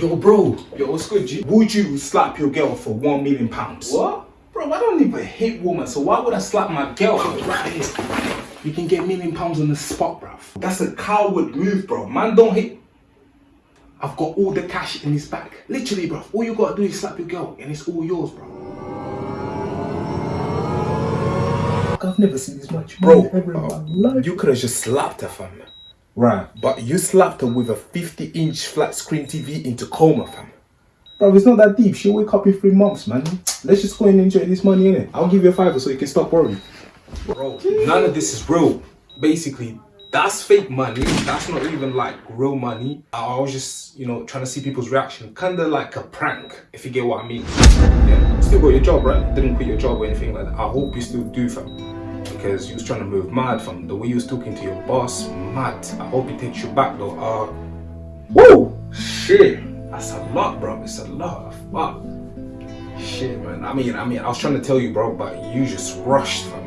Yo, bro. Yo, what's good, G? Would you slap your girl for one million pounds? What? Bro, I don't even hate woman, so why would I slap my girl? Right. You can get a million pounds on the spot, bruv. That's a coward move, bro. Man, don't hit. I've got all the cash in his bag. Literally, bruv. All you gotta do is slap your girl, and it's all yours, bro. I've never seen this much Bro, money ever in my life. you could have just slapped her, fam. Right. But you slapped her with a 50 inch flat screen TV into coma, fam. Bro, it's not that deep. She'll wake up in three months, man. Let's just go and enjoy this money, innit? I'll give you a fiver so you can stop worrying. Bro, none of this is real. Basically, that's fake money. That's not even like real money. I was just, you know, trying to see people's reaction. Kinda like a prank, if you get what I mean. Yeah. Still got your job, right? Didn't quit your job or anything like that. I hope you still do, fam. Because you was trying to move mad, from The way you was talking to your boss, mad. I hope he takes you back though. Uh, woo! Shit. That's a lot, bro. It's a lot. Fuck. Shit, man. I mean, I mean, I was trying to tell you, bro, but you just rushed, fam.